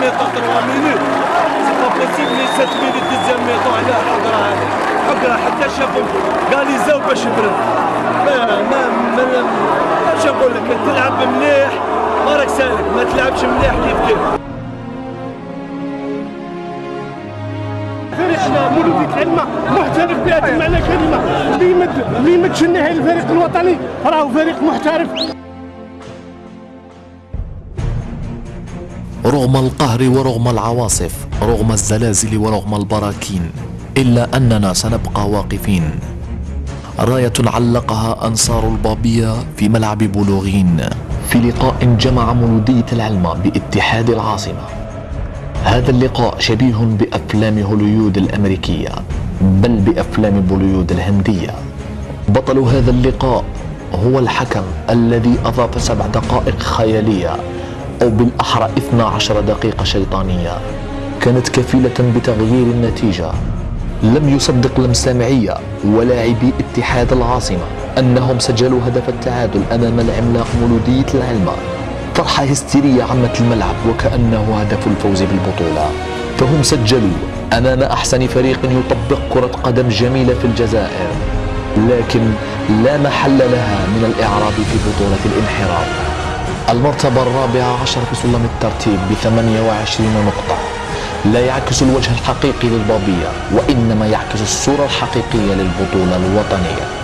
mi-temps 3 minutes c'est pas possible les 7 minutes deuxième mi-temps على حقرا هذه حقرا حتى شافهم égalis او باش برد ما ما ما اش نقول لك تلعب مليح. ما راك سالك ما تلعبش مليح كيف كيف. فريقنا مولودية العلمة محترف بهذا المعنى كلمة اللي يمد اللي يمد الفريق الوطني؟ راهو فريق محترف. رغم القهر ورغم العواصف رغم الزلازل ورغم البراكين إلا أننا سنبقى واقفين. راية علقها أنصار البابية في ملعب بلوغين في لقاء جمع مولودية العلمة باتحاد العاصمة. هذا اللقاء شبيه بأفلام هوليود الأمريكية بل بأفلام بوليود الهندية. بطل هذا اللقاء هو الحكم الذي أضاف سبع دقائق خيالية أو بالأحرى 12 دقيقة شيطانية. كانت كفيلة بتغيير النتيجة. لم يصدق لمسامعية ولاعبي اتحاد العاصمة أنهم سجلوا هدف التعادل أمام العملاق مولودية العلمة فرحة هستيرية عمت الملعب وكأنه هدف الفوز بالبطولة. فهم سجلوا أمام أحسن فريق يطبق كرة قدم جميلة في الجزائر. لكن لا محل لها من الإعراب في بطولة الانحراف. المرتبة الرابعة عشر في سلم الترتيب ب 28 نقطة. لا يعكس الوجه الحقيقي للبابية وإنما يعكس الصورة الحقيقية للبطولة الوطنية.